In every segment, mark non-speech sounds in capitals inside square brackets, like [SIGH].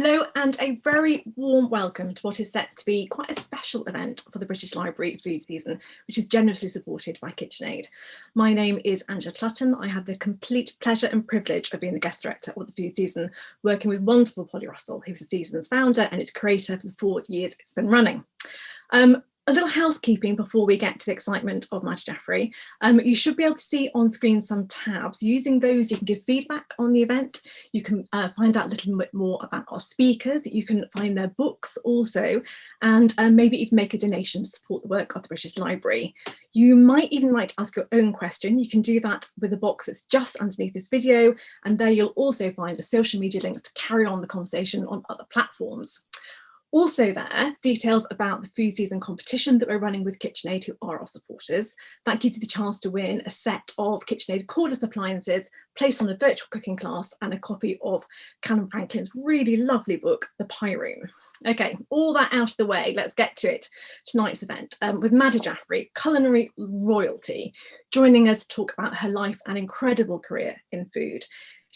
Hello and a very warm welcome to what is set to be quite a special event for the British Library food season, which is generously supported by KitchenAid. My name is Angela Clutton. I have the complete pleasure and privilege of being the guest director of the food season, working with wonderful Polly Russell, who's the season's founder and its creator for the four years it's been running. Um, a little housekeeping before we get to the excitement of Madhur Jaffrey. Um, you should be able to see on screen some tabs. Using those, you can give feedback on the event. You can uh, find out a little bit more about our speakers. You can find their books also, and uh, maybe even make a donation to support the work of the British Library. You might even like to ask your own question. You can do that with a box that's just underneath this video, and there you'll also find the social media links to carry on the conversation on other platforms. Also there, details about the food season competition that we're running with KitchenAid, who are our supporters. That gives you the chance to win a set of KitchenAid cordless appliances, placed on a virtual cooking class, and a copy of Calum Franklin's really lovely book, The Pie Room. Okay, all that out of the way, let's get to it. Tonight's event um, with Madhur Jaffrey, culinary royalty, joining us to talk about her life and incredible career in food.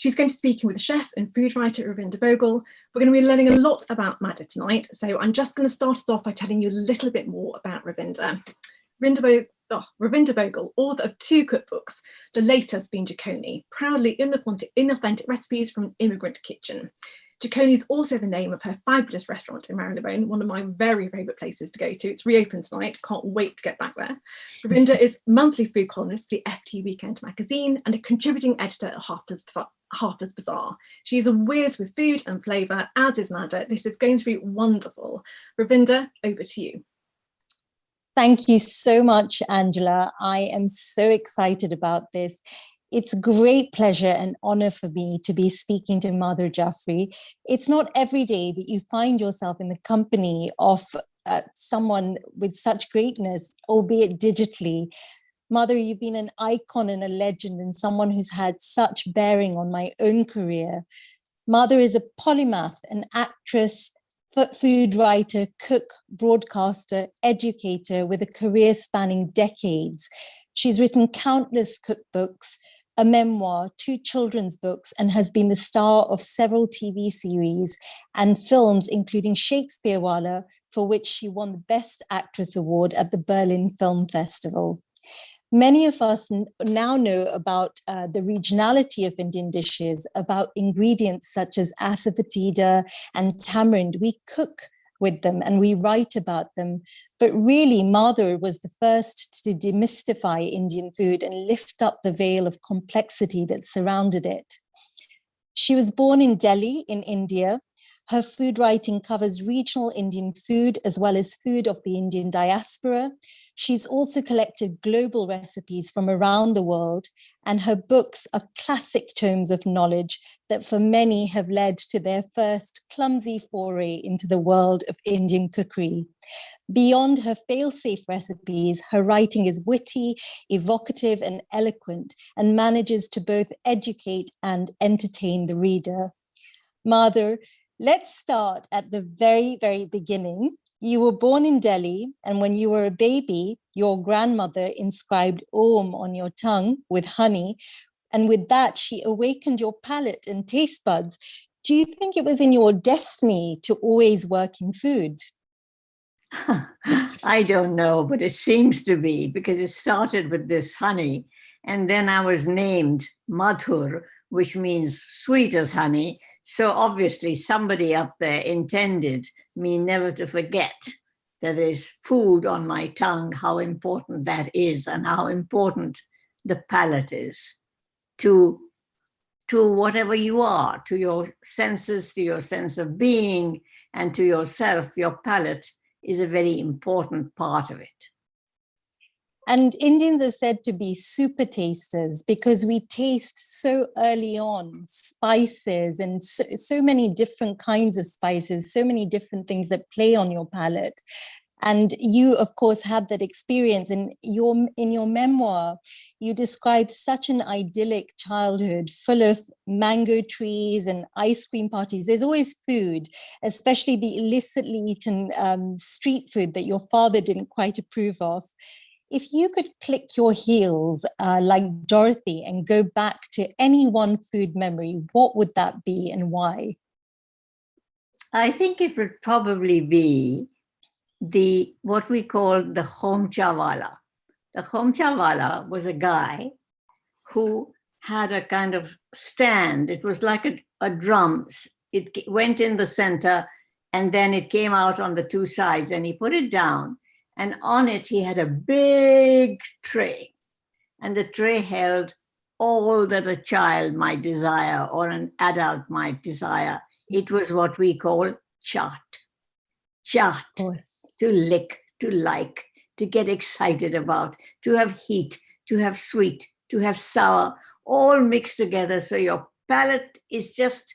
She's going to be speaking with chef and food writer Ravinder Bhogal. We're going to be learning a lot about Madhur tonight, so I'm just going to start us off by telling you a little bit more about Ravinder. Ravinder, Bo oh, Ravinder Bhogal, author of two cookbooks, the latest being Jikoni, proudly inauthentic, inauthentic recipes from an immigrant kitchen. Jikoni is also the name of her fabulous restaurant in Marylebone, one of my very favourite places to go to. It's reopened tonight, can't wait to get back there. Ravinder is monthly food columnist for the FT Weekend magazine and a contributing editor at Harper's Harper's Bazaar. She's a whiz with food and flavour, as is Nada. This is going to be wonderful. Ravinder, over to you. Thank you so much, Angela. I am so excited about this. It's great pleasure and honor for me to be speaking to Madhur Jaffrey. It's not every day that you find yourself in the company of uh, someone with such greatness, albeit digitally, Madhur, you've been an icon and a legend and someone who's had such bearing on my own career. Madhur is a polymath, an actress, food writer, cook, broadcaster, educator with a career spanning decades. She's written countless cookbooks, a memoir, two children's books, and has been the star of several TV series and films, including Shakespeare Wallah, for which she won the Best Actress Award at the Berlin Film Festival. Many of us now know about uh, the regionality of Indian dishes, about ingredients such as asafoetida and tamarind. We cook with them and we write about them. But really, Madhur was the first to demystify Indian food and lift up the veil of complexity that surrounded it. She was born in Delhi in India her food writing covers regional Indian food as well as food of the Indian diaspora. She's also collected global recipes from around the world and her books are classic tomes of knowledge that for many have led to their first clumsy foray into the world of Indian cookery. Beyond her fail-safe recipes, her writing is witty, evocative and eloquent and manages to both educate and entertain the reader. Madhur, Let's start at the very, very beginning. You were born in Delhi, and when you were a baby, your grandmother inscribed Om on your tongue with honey, and with that, she awakened your palate and taste buds. Do you think it was in your destiny to always work in food? [LAUGHS] I don't know, but it seems to be because it started with this honey, and then I was named Madhur, which means sweet as honey. So obviously somebody up there intended me never to forget that there's food on my tongue, how important that is and how important the palate is to, to whatever you are, to your senses, to your sense of being, and to yourself, your palate is a very important part of it. And Indians are said to be super tasters because we taste so early on spices and so, so, many different kinds of spices, so many different things that play on your palate. And you, of course, had that experience. And your in your memoir, you describe such an idyllic childhood full of mango trees and ice cream parties. There's always food, especially the illicitly eaten um, street food that your father didn't quite approve of if you could click your heels uh, like Dorothy and go back to any one food memory, what would that be and why? I think it would probably be the what we call the Khomchawala. The Khomchawala was a guy who had a kind of stand. It was like a, a drum. It went in the center and then it came out on the two sides and he put it down and on it he had a big tray and the tray held all that a child might desire or an adult might desire. It was what we call chaat. Chaat, to lick, to like, to get excited about, to have heat, to have sweet, to have sour, all mixed together. So your palate is just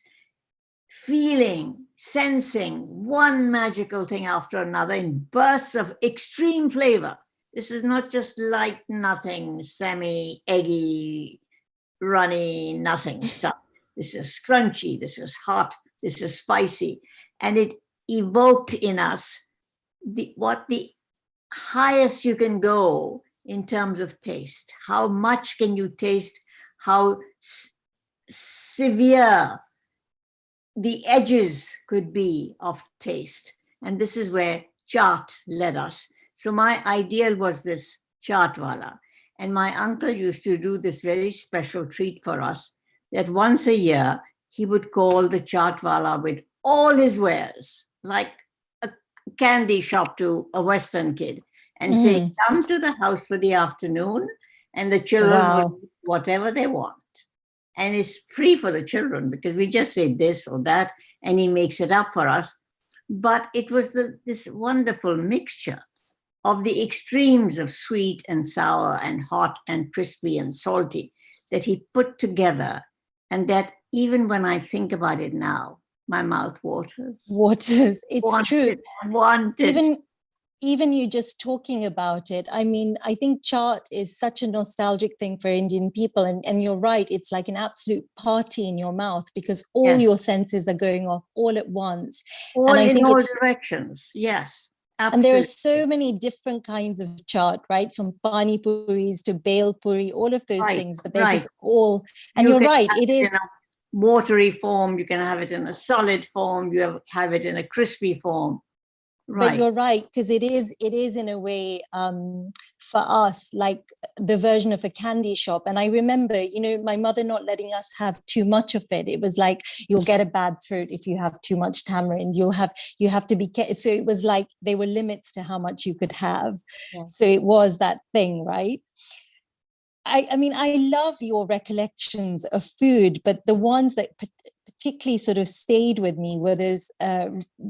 feeling, sensing one magical thing after another in bursts of extreme flavor. This is not just light, nothing, semi eggy, runny, nothing stuff. This is crunchy, this is hot, this is spicy. And it evoked in us the, what the highest you can go in terms of taste. How much can you taste? How severe the edges could be of taste. And this is where chaat led us. So my ideal was this chaatwala. And my uncle used to do this very special treat for us that once a year he would call the chaatwala with all his wares, like a candy shop to a Western kid, and mm. say, come to the house for the afternoon, and the children wow. whatever they want. And it's free for the children because we just say this or that, and he makes it up for us. But it was the, this wonderful mixture of the extremes of sweet and sour and hot and crispy and salty that he put together and that even when I think about it now, my mouth waters. Waters, it's wanted, true. Wanted. Even even you just talking about it, I mean, I think chaat is such a nostalgic thing for Indian people. And, and you're right, it's like an absolute party in your mouth because all yes. your senses are going off all at once. All and I in think all directions, yes. Absolutely. And there are so many different kinds of chaat, right? From pani puris to bhel puri, all of those right, things, but they're right. just all, and you are right, it is. watery form, you can have it in a solid form, you have, have it in a crispy form. Right. But you're right, because it is, it is in a way um, for us, like the version of a candy shop. And I remember, you know, my mother not letting us have too much of it. It was like, you'll get a bad throat if you have too much tamarind. You'll have, you have to be, so it was like, there were limits to how much you could have. Yeah. So it was that thing, right? I, I mean, I love your recollections of food, but the ones that particularly sort of stayed with me were those uh,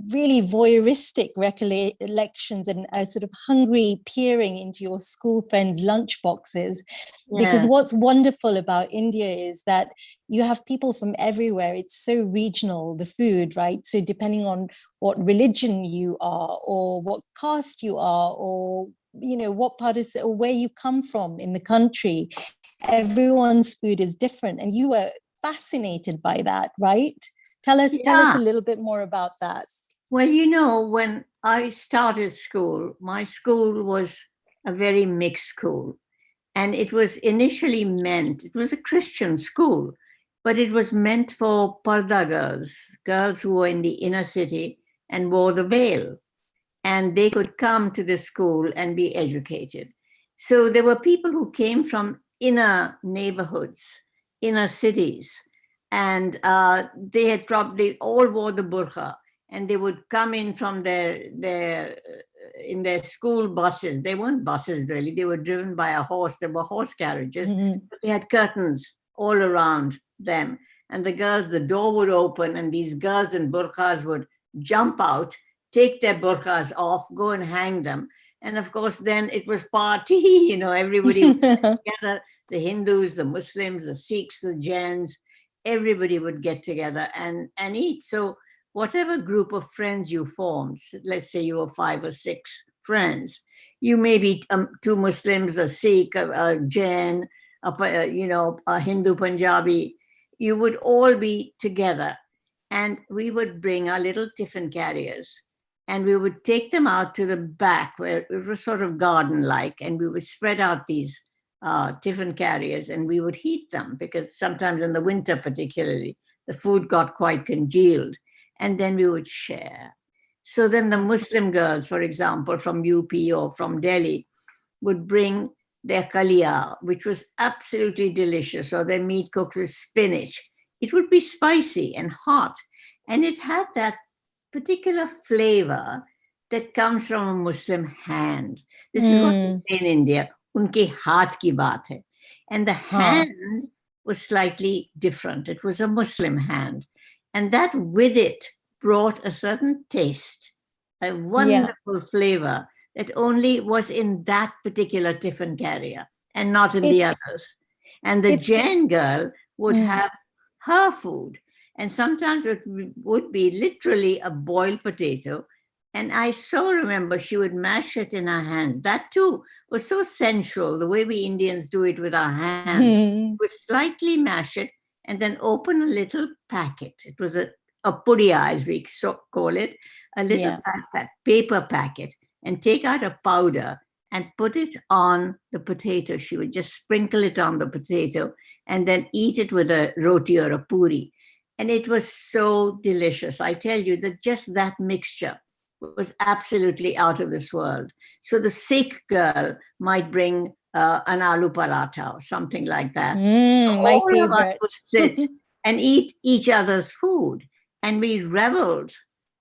really voyeuristic recollections and a sort of hungry peering into your school friends' lunch boxes. Yeah. Because what's wonderful about India is that you have people from everywhere. It's so regional, the food, right? So depending on what religion you are or what caste you are or you know what part is or where you come from in the country everyone's food is different and you were fascinated by that, right? Tell us, yeah. tell us a little bit more about that. Well, you know, when I started school, my school was a very mixed school. And it was initially meant, it was a Christian school, but it was meant for Parda girls, girls who were in the inner city and wore the veil. And they could come to the school and be educated. So there were people who came from inner neighborhoods inner cities. And uh, they had probably all wore the burqa and they would come in from their, their, uh, in their school buses. They weren't buses really, they were driven by a horse. There were horse carriages, mm -hmm. but they had curtains all around them. And the girls, the door would open and these girls in burqas would jump out, take their burqas off, go and hang them. And of course, then it was party, [LAUGHS] you know, everybody [LAUGHS] together, the Hindus, the Muslims, the Sikhs, the Jains, everybody would get together and, and eat. So whatever group of friends you formed, let's say you were five or six friends, you may be um, two Muslims, a Sikh, a, a Jain, a, you know, a Hindu Punjabi, you would all be together and we would bring our little tiffin carriers and we would take them out to the back where it was sort of garden-like, and we would spread out these uh, tiffin carriers and we would heat them because sometimes in the winter particularly, the food got quite congealed. and then we would share. So then the Muslim girls, for example, from UP or from Delhi, would bring their kalia, which was absolutely delicious, or their meat cooked with spinach. It would be spicy and hot, and it had that particular flavor that comes from a Muslim hand. This is what Mm. we say in India, unke haath ki baat hai. And the Huh. hand was slightly different. It was a Muslim hand. And that with it brought a certain taste, a wonderful flavor that only was in that particular tiffin carrier and not in the others. And the Jain girl would Mm. have her food. And sometimes it would be literally a boiled potato. And I so remember she would mash it in her hands. That too was so sensual, the way we Indians do it with our hands. [LAUGHS] Would slightly mash it and then open a little packet. It was a, a pudia, as we so call it, a little Yeah. pa- pa- paper packet, and take out a powder and put it on the potato. She would just sprinkle it on the potato and then eat it with a roti or a puri. And it was so delicious. I tell you that just that mixture was absolutely out of this world. So the Sikh girl might bring uh, an aloo paratha or something like that. Mm, my All of us favorite. would sit [LAUGHS] and eat each other's food. And we reveled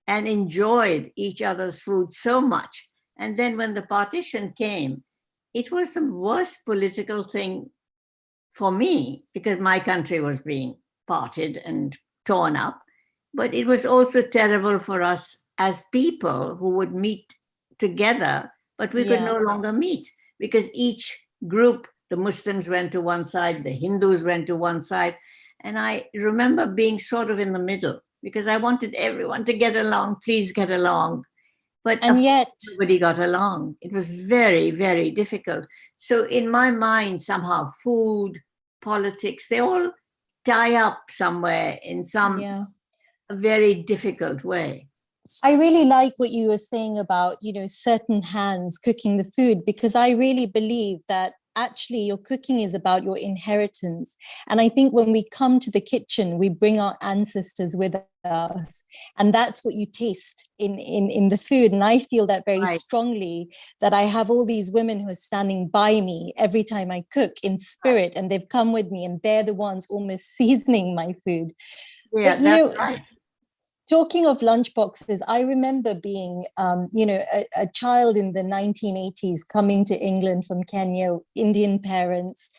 and enjoyed each other's food so much. And then when the partition came, it was the worst political thing for me because my country was being parted and torn up. But it was also terrible for us as people who would meet together, but we could no longer meet because each group, the Muslims went to one side, the Hindus went to one side. And I remember being sort of in the middle because I wanted everyone to get along, please get along. But And yet, nobody got along. It was very, very difficult. So in my mind, somehow food, politics, they all tie up somewhere in some yeah. very difficult way. I really like what you were saying about, you know, certain hands cooking the food, because I really believe that actually your cooking is about your inheritance. And I think when we come to the kitchen, we bring our ancestors with us. And that's what you taste in, in, in the food. And I feel that very Right. strongly that I have all these women who are standing by me every time I cook in spirit, and they've come with me and they're the ones almost [LAUGHS] seasoning my food. Yeah, you that's know, right. Talking of lunchboxes, I remember being, um, you know, a, a child in the 1980s coming to England from Kenya, Indian parents.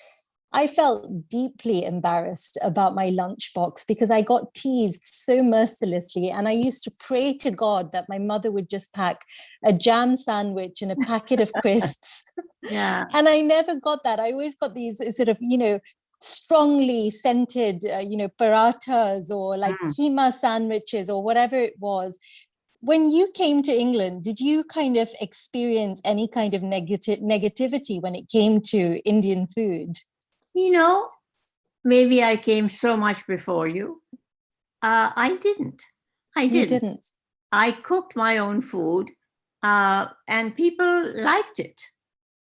I felt deeply embarrassed about my lunchbox because I got teased so mercilessly. And I used to pray to God that my mother would just pack a jam sandwich and a packet of [LAUGHS] crisps. Yeah. And I never got that. I always got these sort of, you know, strongly scented, uh, you know, parathas or like Mm. keema sandwiches or whatever it was. When you came to England, did you kind of experience any kind of negative negativity when it came to Indian food? You know, maybe I came so much before you. Uh, I didn't. I didn't. didn't. I cooked my own food uh, and people liked it.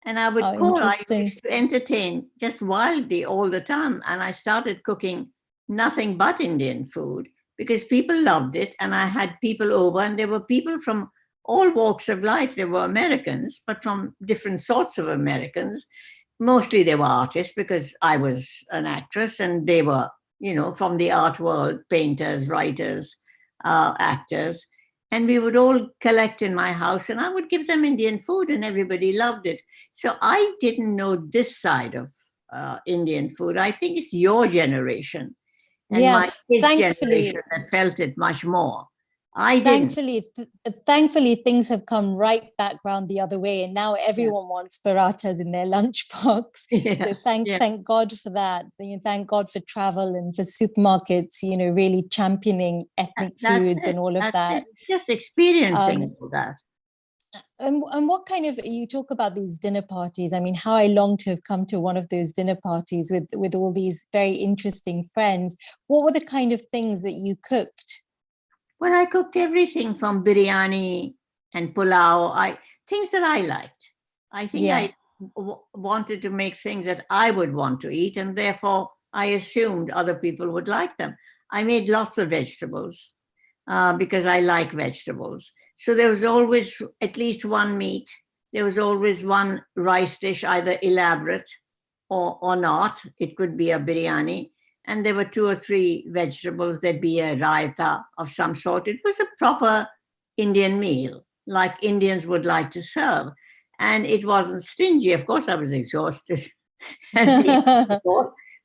And I would Oh, call, I used to entertain just wildly all the time. And I started cooking nothing but Indian food because people loved it. And I had people over, and there were people from all walks of life. There were Americans, but from different sorts of Americans. Mostly they were artists because I was an actress and they were, you know, from the art world, painters, writers, uh, actors. And we would all collect in my house and I would give them Indian food and everybody loved it. So I didn't know this side of uh, Indian food. I think it's your generation and Yeah, my kids' thankfully- generation that felt it much more. I. Thankfully, th- thankfully, things have come right back round the other way, and now everyone wants parathas in their [LAUGHS] lunchbox. so thank yeah. thank God for that. Thank God for travel and for supermarkets. You know, really championing ethnic That's foods it, and all of that's that. it. Just experiencing Um, all that. And and what kind of you talk about these dinner parties? I mean, how I long to have come to one of those dinner parties with with all these very interesting friends. What were the kind of things that you cooked? Well, I cooked everything from biryani and pulao, I things that I liked. I think Yeah. I w- wanted to make things that I would want to eat, and therefore I assumed other people would like them. I made lots of vegetables. uh, because I like vegetables. So there was always at least one meat. There was always one rice dish, either elaborate or, or not. It could be a biryani. And there were two or three vegetables. There'd be a raita of some sort. It was a proper Indian meal, like Indians would like to serve. And it wasn't stingy. Of course, I was exhausted. [LAUGHS] [LAUGHS]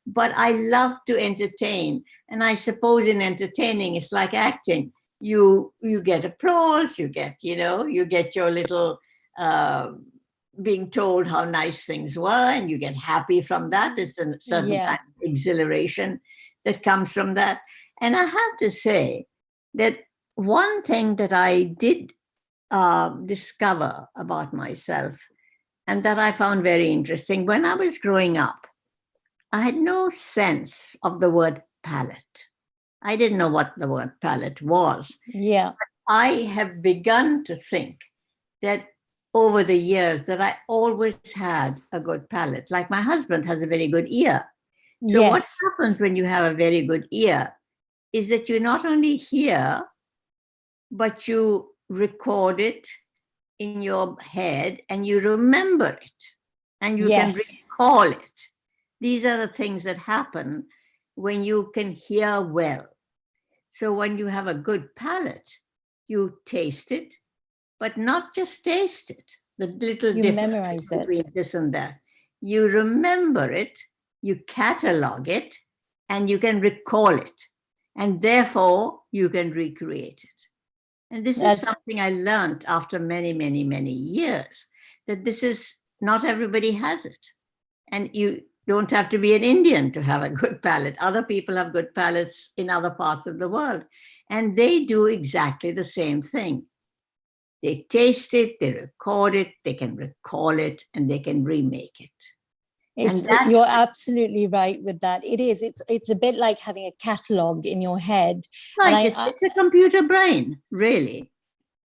but I love to entertain. And I suppose in entertaining, it's like acting. You you get applause, you get, you know, you get your little uh, being told how nice things were, and you get happy from that. There's a certain Yeah. kind of exhilaration that comes from that. And I have to say that one thing that I did uh, discover about myself and that I found very interesting when I was growing up, I had no sense of the word palate. I didn't know what the word palate was. yeah, I have begun to think that over the years that I always had a good palate. Like my husband has a very good ear. So what happens when you have a very good ear is that you not only hear, but you record it in your head and you remember it and you can recall it. These are the things that happen when you can hear well. So when you have a good palate, you taste it, but not just taste it, the little You differences memorize it. between this and that. You remember it, you catalog it, and you can recall it. And therefore, you can recreate it. And this That's- is something I learned after many, many, many years, that this is not everybody has it. And you don't have to be an Indian to have a good palate. Other people have good palates in other parts of the world. And they do exactly the same thing. They taste it, they record it, they can recall it, and they can remake it. it's, that- you're absolutely right with that. It is. It's it's a bit like having a catalog in your head. Right, it's, I- it's a computer brain, really.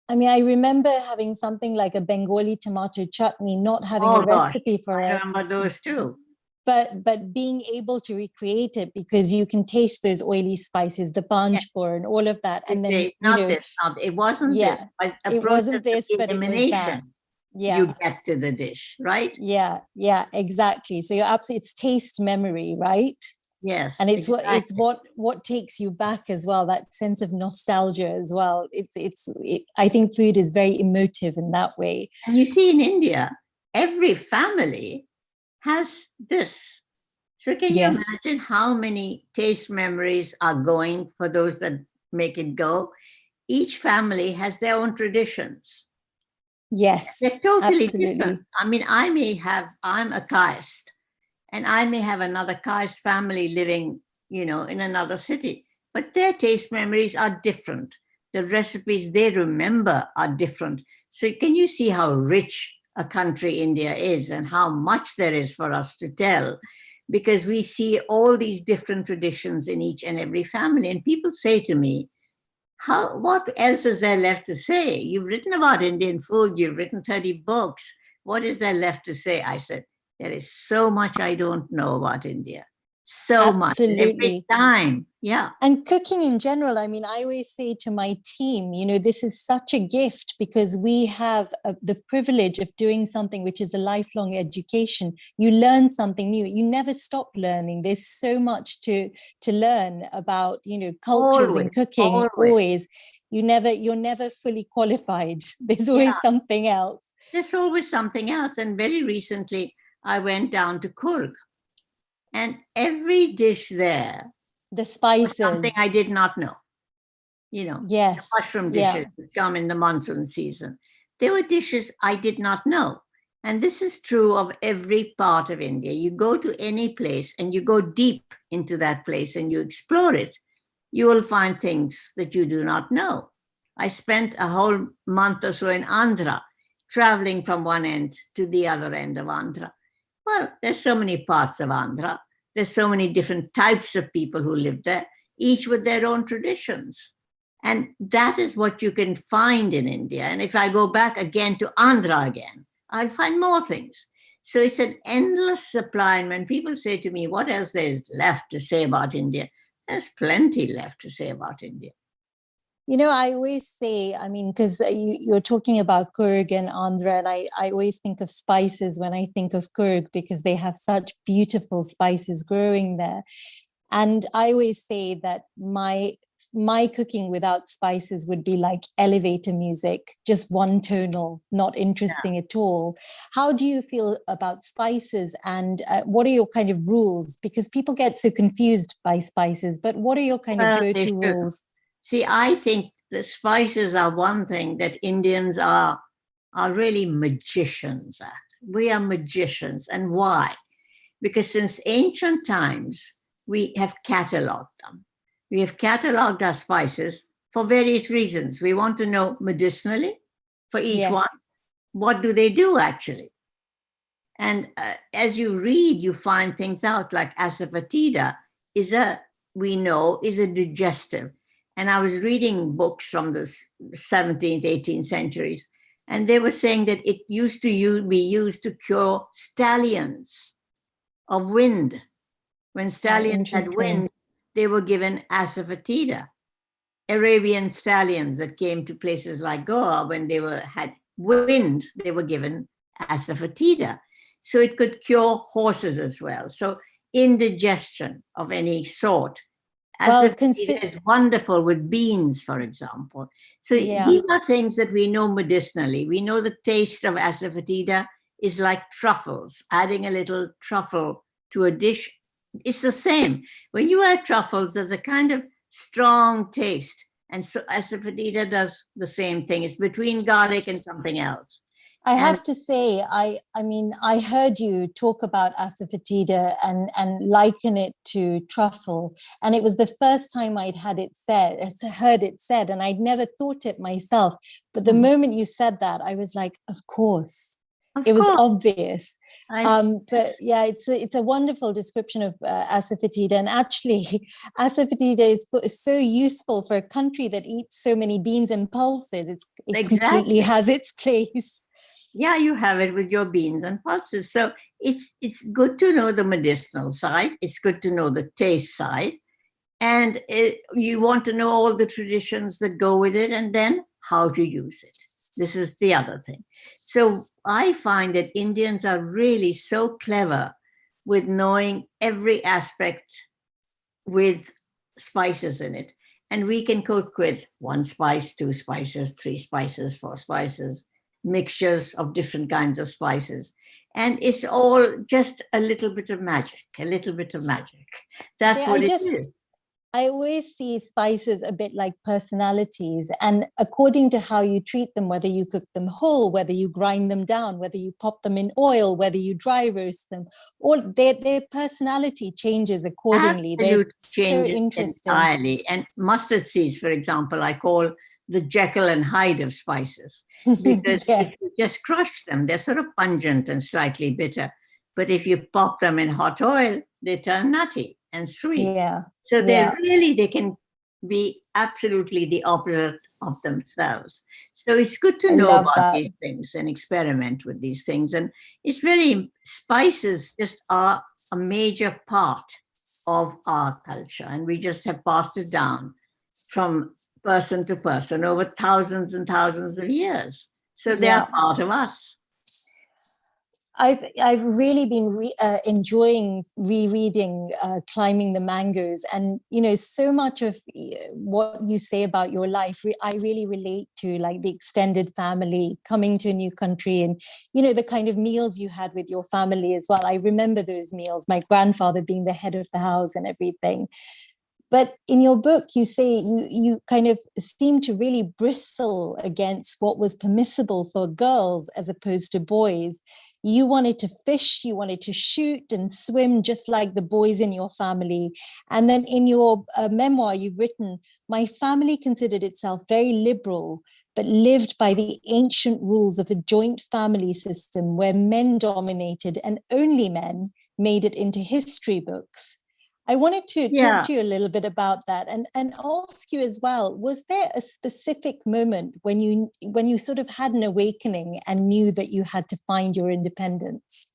I mean, I remember having something like a Bengali tomato chutney, not having Oh, a gosh. recipe for I it, remember those too. But but being able to recreate it because you can taste those oily spices, the panch phoron and all of that, and then It- you not know, this, not, it wasn't. Yeah, a it wasn't this, but it was that. yeah, You get to the dish, right? yeah, yeah, exactly. So you're absolutely it's taste memory, right? Yes. and it's what it's what what takes you back as well that sense of nostalgia as well it's it's it, i think food is very emotive in that way And you see in India, every family has this. So can Yes. you imagine how many taste memories are going for those that make it go? Each family has their own traditions. yes They're totally absolutely. different. I mean, I may have, I'm a caste, and I may have another caste family living, you know, in another city, but their taste memories are different. The recipes they remember are different. So can you see how rich a country India is and how much there is for us to tell? Because we see all these different traditions in each and every family. And people say to me, how what else is there left to say you've written about indian food you've written 30 books what is there left to say i said there is so much i don't know about india so much every Absolutely. time. Yeah. And cooking in general i mean i always say to my team you know this is such a gift because we have uh the privilege of doing something which is a lifelong education. You learn something new. You never stop learning. There's so much to to learn about you know cultures Always, and cooking always. always. You never you're never fully qualified. [LAUGHS] There's always Yeah. something else. There's always something else. And very recently i went down to Coorg and every dish there the spices something i did not know you know yes mushroom yeah. dishes that come in the monsoon season. There were dishes I did not know. And this is true of every part of India. You go to any place and you go deep into that place and you explore it, you will find things that you do not know. I spent a whole month or so in Andhra, traveling from one end to the other end of Andhra. Well, there's so many parts of Andhra. There's so many different types of people who live there, each with their own traditions. And that is what you can find in India. And if I go back again to Andhra again, I'll find more things. So it's an endless supply. And when people say to me, what else there is left to say about India? There's plenty left to say about India. You know, I always say, I mean, because you, you're talking about Coorg and Andhra, and I, I always think of spices when I think of Coorg because they have such beautiful spices growing there. And I always say that my my cooking without spices would be like elevator music, just one tonal, not interesting yeah. at all. How do you feel about spices and uh, what are your kind of rules? Because people get so confused by spices, but what are your kind of go-to rules? See, I think the spices are one thing that Indians are, are really magicians at. We are magicians. And why? Because since ancient times, we have cataloged them we have cataloged our spices for various reasons. We want to know medicinally for each yes. one, what do they do actually? And uh, as you read, you find things out like asafoetida is a, we know, is a digestive. And I was reading books from the 17th, 18th centuries, and they were saying that it used to be used to cure stallions of wind. When ah, stallions had wind, they were given asafoetida. Arabian stallions that came to places like Goa when they were had wind, they were given asafoetida. So it could cure horses as well. So indigestion of any sort. Well, is wonderful with beans, for example. So yeah. these are things that we know medicinally. We know the taste of asafoetida is like truffles, adding a little truffle to a dish it's the same. When you add truffles, there's a kind of strong taste. And so asafoetida does the same thing. It's between garlic and something else. I have to say, I I mean, I heard you talk about asafoetida and and liken it to truffle, and it was the first time I'd had it said, heard it said, and I'd never thought it myself. But the mm. moment you said that, I was like, of course, of it was obvious. Um, but yeah, it's a, it's a wonderful description of uh, asafoetida. And actually, [LAUGHS] asafoetida is, is so useful for a country that eats so many beans and pulses. It's, it exactly. completely has its [LAUGHS] place. Yeah, you have it with your beans and pulses. So it's, it's good to know the medicinal side. It's good to know the taste side. And it, you want to know all the traditions that go with it and then how to use it. This is the other thing. So I find that Indians are really so clever with knowing every aspect with spices in it. And we can cook with one spice, two spices, three spices, four spices, mixtures of different kinds of spices. And it's all just a little bit of magic, a little bit of magic. That's yeah, what I it just, is. I always see spices a bit like personalities and according to how you treat them, whether you cook them whole, whether you grind them down, whether you pop them in oil, whether you dry roast them, all their, their personality changes accordingly. Absolute changes so entirely. And mustard seeds, for example, I call the Jekyll and Hyde of spices [LAUGHS] because yeah. if you just crush them, they're sort of pungent and slightly bitter. But if you pop them in hot oil, they turn nutty and sweet. Yeah. So they yeah. really, they can be absolutely the opposite of themselves. So it's good to I know about that. these things and experiment with these things. And it's very, spices just are a major part of our culture. And we just have passed it down from person to person over thousands and thousands of years. So they yeah. are part of us. I've I've really been re, uh, enjoying rereading uh, "Climbing the Mangoes and you know, so much of what you say about your life, I really relate to, like the extended family coming to a new country, and you know, the kind of meals you had with your family as well. I remember those meals. My grandfather being the head of the house and everything. But in your book, you say you, you kind of seem to really bristle against what was permissible for girls as opposed to boys. You wanted to fish, you wanted to shoot and swim just like the boys in your family. And then in your uh, memoir, you've written, my family considered itself very liberal, but lived by the ancient rules of the joint family system where men dominated and only men made it into history books. I wanted to yeah. talk to you a little bit about that and, and ask you as well, was there a specific moment when you when you sort of had an awakening and knew that you had to find your independence?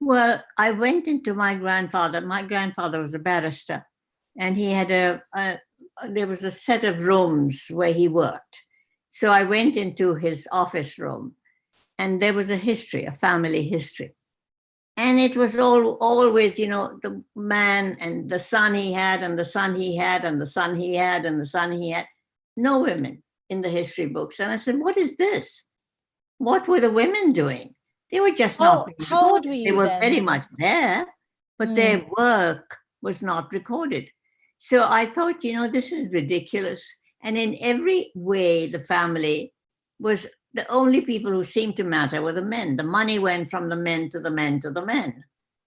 Well, I went into my grandfather. My grandfather was a barrister and he had a, a, there was a set of rooms where he worked. So I went into his office room and there was a history, a family history. And it was all always, you know, the man and the son he had and the son he had and the son he had and the son he had. No women in the history books. And I said, what is this? What were the women doing? They were just How- not. how old recorded. were They were then? very much there, but their mm. work was not recorded. So I thought, you know, this is ridiculous. And in every way, the family was the only people who seemed to matter were the men. The money went from the men to the men to the men.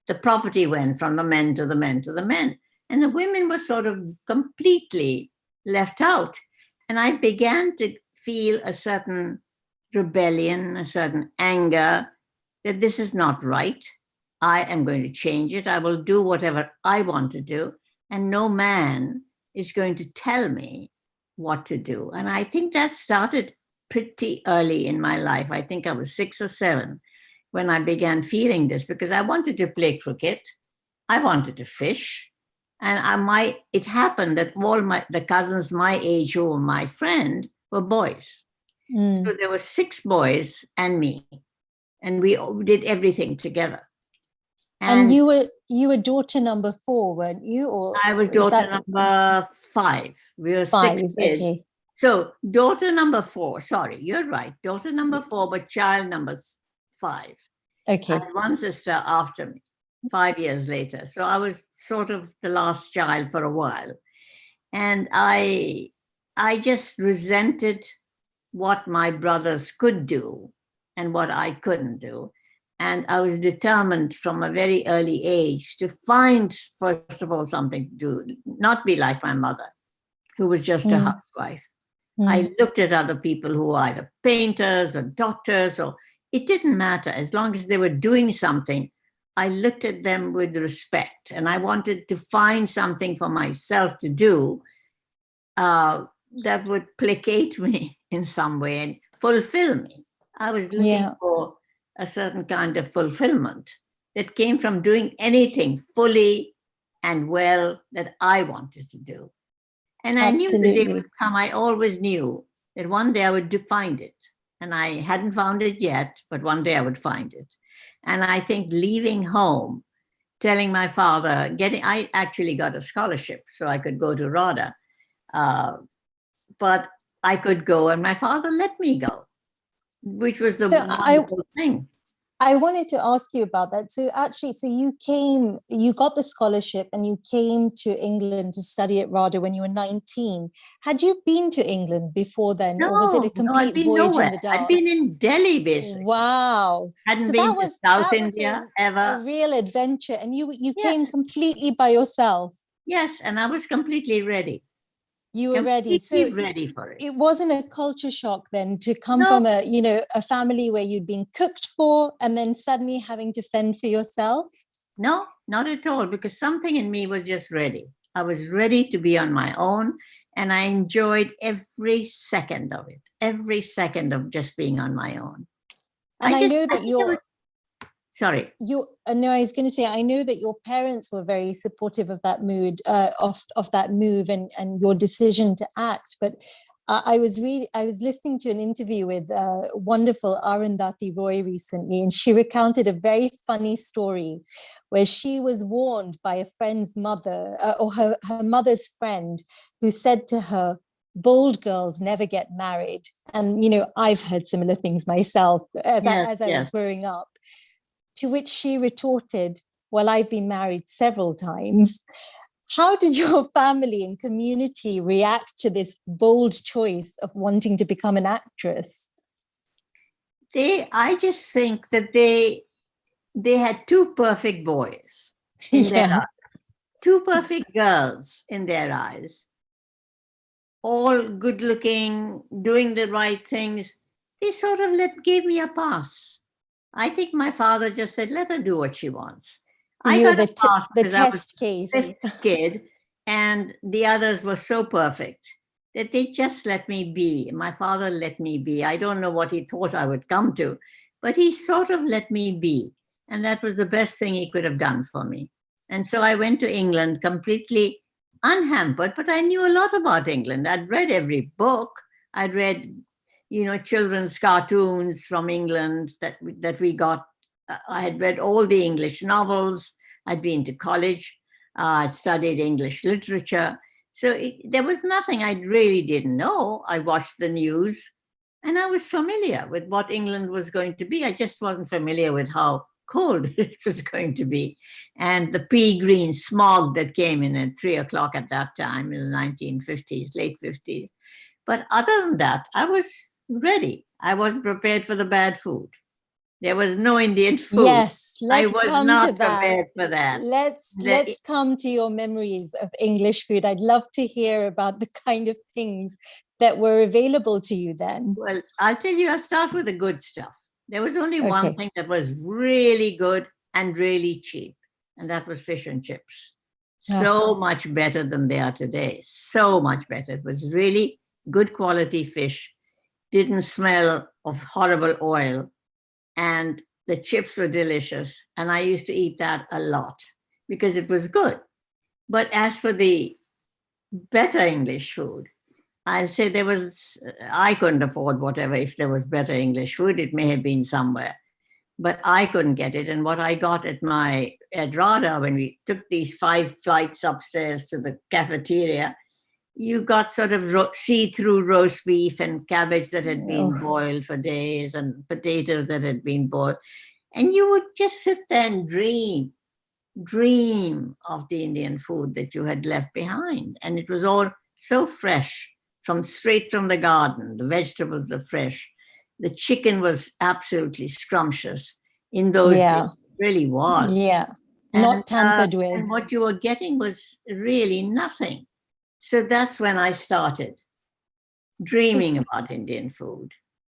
The property went from the men to the men to the men. And the women were sort of completely left out. And I began to feel a certain rebellion, a certain anger that this is not right. I am going to change it. I will do whatever I want to do. And no man is going to tell me what to do. And I think that started pretty early in my life. I think I was six or seven when I began feeling this because I wanted to play cricket. I wanted to fish. And I might, it happened that all my, the cousins my age who were my friend were boys. Mm. So there were six boys and me, and we did everything together. And, you were you were daughter number four, weren't you? Or I was daughter that number five. We were five? six kids. Okay. So daughter number four, sorry, you're right. Daughter number four, but child number five. Okay. And one sister after me, five years later. So I was sort of the last child for a while. And I I just resented what my brothers could do and what I couldn't do. And I was determined from a very early age to find, first of all, something to do, not be like my mother, who was just a Mm. housewife. Mm. I looked at other people who were either painters or doctors, or it didn't matter as long as they were doing something. I looked at them with respect and I wanted to find something for myself to do uh, that would placate me [LAUGHS] in some way and fulfill me. I was looking Yeah. for a certain kind of fulfillment that came from doing anything fully and well that I wanted to do. And I knew the day would come. I always knew that one day I would find it. And I hadn't found it yet, but one day I would find it. And I think leaving home, telling my father, getting, I actually got a scholarship so I could go to RADA. Uh, but I could go and my father let me go, which was the So I- wonderful thing. I wanted to ask you about that. So actually, so you came, you got the scholarship and you came to England to study at RADA when you were 19. Had you been to England before then? No, or was it a no, I'd complete been voyage nowhere. in the dark? Dark? been in Delhi basically. Wow. Hadn't So been that to was- South that was a ever. real adventure. And you you Yeah. came completely by yourself. Yes, and I was completely ready. You were ready. So ready for it. it wasn't a culture shock then to come No. from a you know a family where you'd been cooked for and then suddenly having to fend for yourself No, not at all, because something in me was just ready. I was ready to be on my own, and I enjoyed every second of it, every second of just being on my own. and i, just- know that I your was- Sorry. you uh, no i was going to say i know that your parents were very supportive of that mood uh, of of that move and and your decision to act but uh, I was really, I was listening to an interview with uh, wonderful Arundhati Roy recently, and she recounted a very funny story where she was warned by a friend's mother uh, or her, her mother's friend who said to her, bold girls never get married. And, you know, I've heard similar things myself as, I, as I was growing up. To which she retorted, well, I've been married several times. How did your [LAUGHS] family and community react to this bold choice of wanting to become an actress? They, I just think that they, they had two perfect boys [LAUGHS] in their Yeah. eyes, two perfect girls in their eyes, all good looking, doing the right things. They sort of let gave me a pass. I think my father just said, let her do what she wants. I you were got the, the I test case. kid, and the others were so perfect that they just let me be. My father let me be. I don't know what he thought I would come to, but he sort of let me be. And that was the best thing he could have done for me. And so I went to England completely unhampered, but I knew a lot about England. I'd read every book. I'd read, you know, children's cartoons from England that, we- that we got. Uh, I had read all the English novels. I'd been to college. Uh, I studied English literature. So it, there was nothing I really didn't know. I watched the news and I was familiar with what England was going to be. I just wasn't familiar with how cold [LAUGHS] it was going to be. And the pea green smog that came in at three o'clock at that time in the 1950s, late 50s. But other than that, I was ready. I wasn't prepared for the bad food. There was no Indian food. Yes, I was not prepared for that. Let's The- let's come to your memories of English food. I'd love to hear about the kind of things that were available to you then. Well, I'll tell you, I'll start with the good stuff. There was only one thing that was really good and really cheap, and that was fish and chips. So much better than they are today. So much better. It was really good quality fish, didn't smell of horrible oil, and the chips were delicious. And I used to eat that a lot because it was good. But as for the better English food, I'll say there was, I couldn't afford whatever, if there was better English food, it may have been somewhere, but I couldn't get it. And what I got at my, at RADA, when we took these five flights upstairs to the cafeteria, you got sort of ro- see-through roast beef and cabbage that had been Oh. boiled for days and potatoes that had been boiled. And you would just sit there and dream, dream of the Indian food that you had left behind. And it was all so fresh from straight from the garden. The vegetables are fresh. The chicken was absolutely scrumptious in those Yeah. days. It really was. Yeah, And, not uh, tampered with. and what you were getting was really nothing. So that's when I started dreaming about Indian food.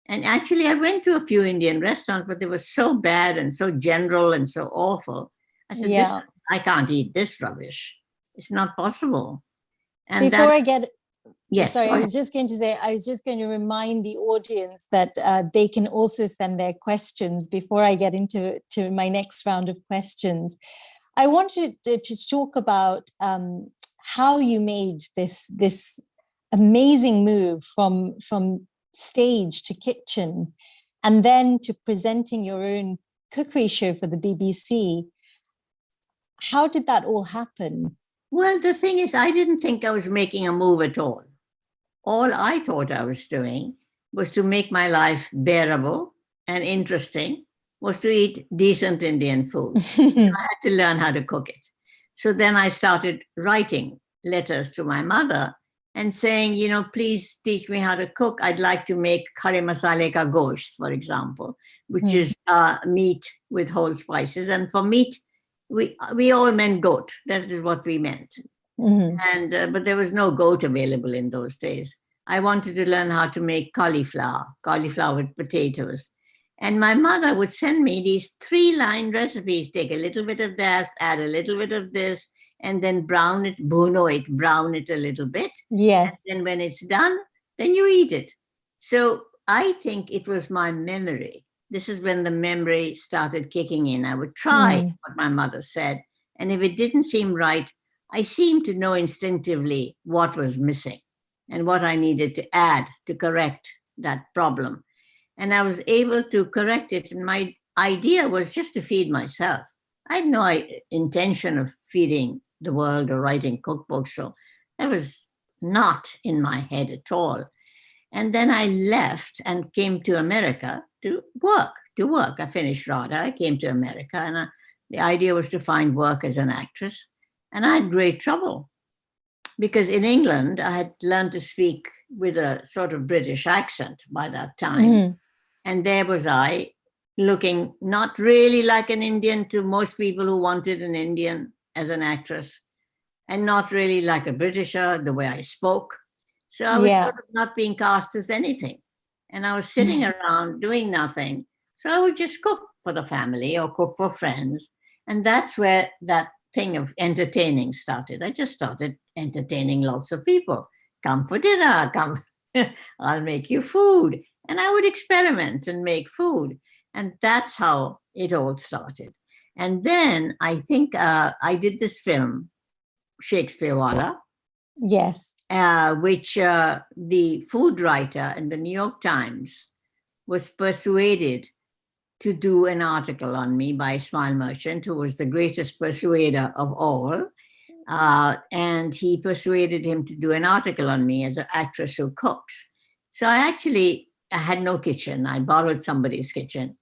And actually, I went to a few Indian restaurants, but they were so bad and so general and so awful. I said, Yeah. I can't eat this rubbish. It's not possible. And Before I get yes, Sorry, I was just going to say, I was just going to remind the audience that uh, they can also send their questions before I get into to my next round of questions. I wanted to, to talk about um, how you made this this amazing move from from stage to kitchen, and then to presenting your own cookery show for the BBC. How did that all happen? Well, the thing is, I didn't think I was making a move at all. All I thought I was doing was to make my life bearable and interesting, was to eat decent Indian food. [LAUGHS] I had to learn how to cook it. So then I started writing letters to my mother and saying, you know, please teach me how to cook. I'd like to make khare masale ka gosht, for example, which Hmm. is uh, meat with whole spices. And for meat, we we all meant goat. That is what we meant. Mhm. And uh, but there was no goat available in those days. I wanted to learn how to make cauliflower, cauliflower with potatoes. And my mother would send me these three line recipes take a little bit of this, add a little bit of this, and then brown it, bhuno it, brown it a little bit. Yes. And when it's done, then you eat it. So I think it was my memory. This is when the memory started kicking in. I would try Mm. what my mother said. And if it didn't seem right, I seemed to know instinctively what was missing and what I needed to add to correct that problem. And I was able to correct it. And my idea was just to feed myself. I had no intention of feeding the world or writing cookbooks. So that was not in my head at all. And then I left and came to America to work, to work. I finished RADA, I came to America, and uh, the idea was to find work as an actress. And I had great trouble because in England, I had learned to speak with a sort of British accent by that time. Mhm. And there was I, looking not really like an Indian to most people who wanted an Indian as an actress, and not really like a Britisher, the way I spoke. So I was Yeah. sort of not being cast as anything. And I was sitting [LAUGHS] around doing nothing. So I would just cook for the family or cook for friends. And that's where that thing of entertaining started. I just started entertaining lots of people. Come for dinner, come, [LAUGHS] I'll make you food. And I would experiment and make food. And that's how it all started. And then I think uh, I did this film, Shakespeare Wallah, Yes. uh, which uh, the food writer in the New York Times was persuaded to do an article on me by Ismail Merchant, who was the greatest persuader of all. Uh, and he persuaded him to do an article on me as an actress who cooks. So I actually I had no kitchen. I borrowed somebody's kitchen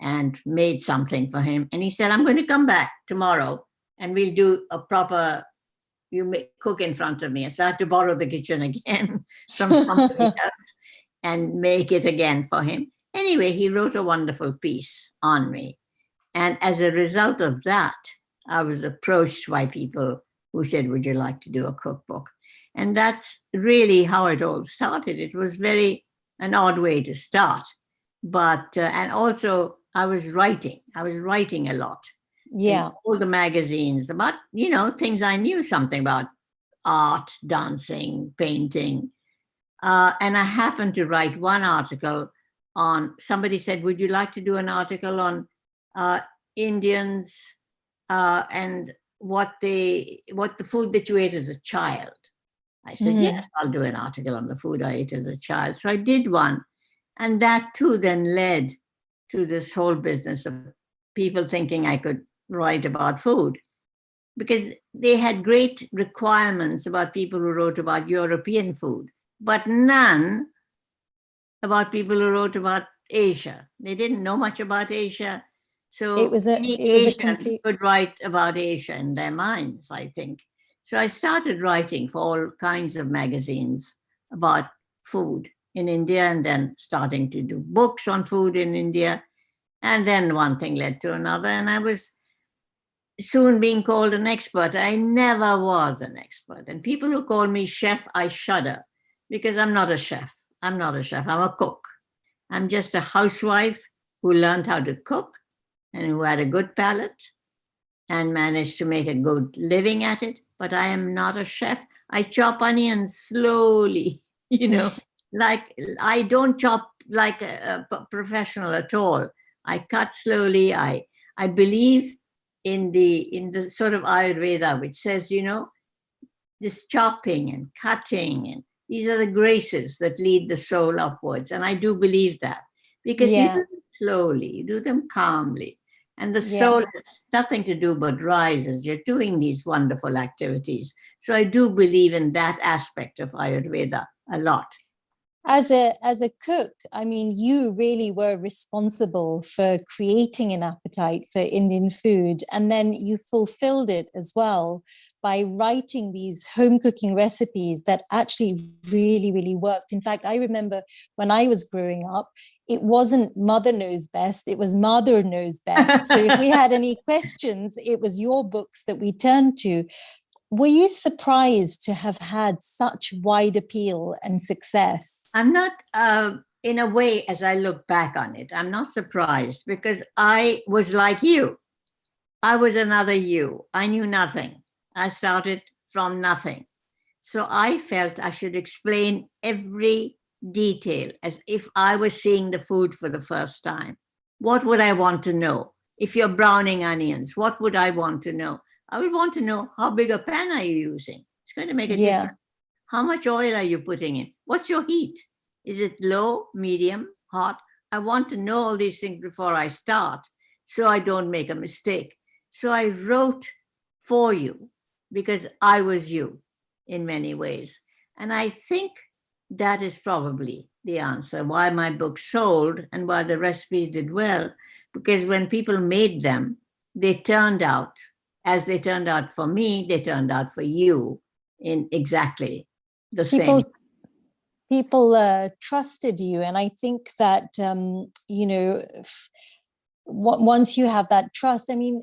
and made something for him. And he said, I'm going to come back tomorrow and we'll do a proper, you make, cook in front of me. So I had to borrow the kitchen again [LAUGHS] from somebody [LAUGHS] else and make it again for him. Anyway, he wrote a wonderful piece on me. And as a result of that, I was approached by people who said, would you like to do a cookbook? And that's really how it all started. It was very an odd way to start, but, uh, and also I was writing, I was writing a lot. Yeah. All the magazines about, you know, things I knew something about art, dancing, painting. Uh, and I happened to write one article on, somebody said, would you like to do an article on uh, Indians uh, and what they, what the food that you ate as a child? I said, Mhm. yes, I'll do an article on the food I ate as a child. So I did one. And that too then led to this whole business of people thinking I could write about food because they had great requirements about people who wrote about European food, but none about people who wrote about Asia. They didn't know much about Asia. So It was a- any it was a Asian complete- could write about Asia in their minds, I think. So I started writing for all kinds of magazines about food in India and then starting to do books on food in India. And then one thing led to another and I was soon being called an expert. I never was an expert. And people who call me chef, I shudder because I'm not a chef. I'm not a chef, I'm a cook. I'm just a housewife who learned how to cook and who had a good palate and managed to make a good living at it. But I am not a chef. I chop onions slowly, [LAUGHS] you know, like I don't chop like a professional at all. I cut slowly. I I believe in the in the sort of Ayurveda, which says, you know, this chopping and cutting and these are the graces that lead the soul upwards. And I do believe that because Yeah. you do them slowly, you do them calmly. And the soul has nothing to do but rise as you're doing these wonderful activities. So I do believe in that aspect of Ayurveda a lot. As a as a cook i mean you really were responsible for creating an appetite for indian food and then you fulfilled it as well by writing these home cooking recipes that actually really really worked. In fact i remember when i was growing up it wasn't mother knows best it was Madhur knows best. So if we had [LAUGHS] any questions it was your books that we turned to were you surprised to have had such wide appeal and success I'm not, uh, in a way, as I look back on it, I'm not surprised because I was like you. I was another you. I knew nothing. I started from nothing. So I felt I should explain every detail as if I was seeing the food for the first time. What would I want to know? If you're browning onions, what would I want to know? I would want to know how big a pan are you using? It's going to make a Yeah. difference. How much oil are you putting in? What's your heat? Is it low, medium, hot? I want to know all these things before I start so I don't make a mistake. So I wrote for you because I was you in many ways. And I think that is probably the answer why my book sold and why the recipes did well. Because when people made them, they turned out as they turned out for me, they turned out for you in exactly the people same. people uh, trusted you and i think that um, you know once you have that trust i mean